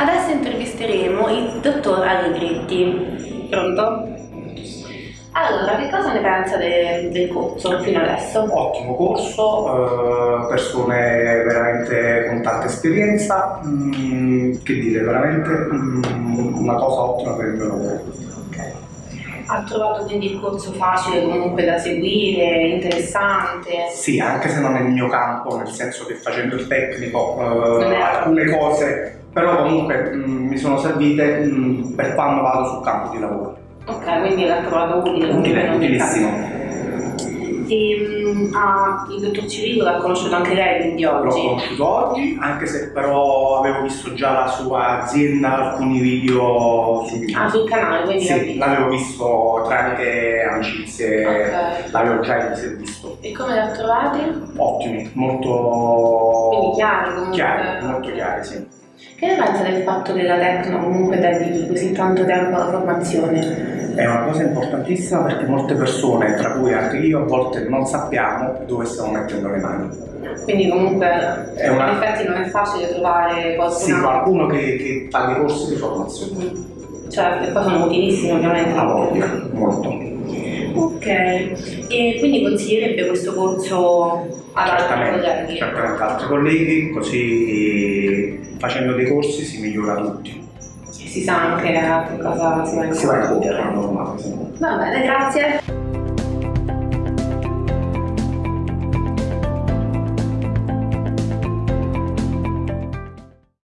Adesso intervisteremo il dottor Allegretti. Pronto? Allora, che cosa ne pensa de del corso fino adesso? Ottimo corso, eh, persone veramente con tanta esperienza, mm, che dire, veramente mm, una cosa ottima per il mio lavoro. Okay. Ha trovato quindi il corso facile comunque da seguire, interessante? Sì, anche se non è il mio campo, nel senso che facendo il tecnico eh, alcune cose, però comunque mh, mm, mi sono servite mh, per quando vado sul campo di lavoro. Ok, quindi l'ha trovato utile. Utile, utilissimo. E, um, ah, il dottor Cirillo l'ha conosciuto anche lei quindi oggi? L'ho conosciuto oggi, anche se però avevo visto già la sua azienda, alcuni video su Ah, sul canale, quindi Sì, l'avevo visto tramite amicizie, okay. l'avevo già visto. E come l'ha trovati? Ottimi, molto... Quindi chiari comunque? Chiari, molto chiari, sì. Che ne pensa del fatto che la Tecno comunque dedichi così tanto tempo alla formazione? È una cosa importantissima perché molte persone, tra cui anche io, a volte non sappiamo dove stiamo mettendo le mani. Quindi comunque una... in effetti non è facile trovare qualcuno, sì, qualcuno che, che fa dei corsi di formazione. Mm. Cioè, che poi sono utilissimi ovviamente. A voglia, molto. Ok, e quindi consiglierebbe questo corso ad altri colleghi? Certamente, altri colleghi, così facendo dei corsi si migliora tutti. Si sa anche a che cosa si va incontro. Si va incontro, normale. Va bene, grazie.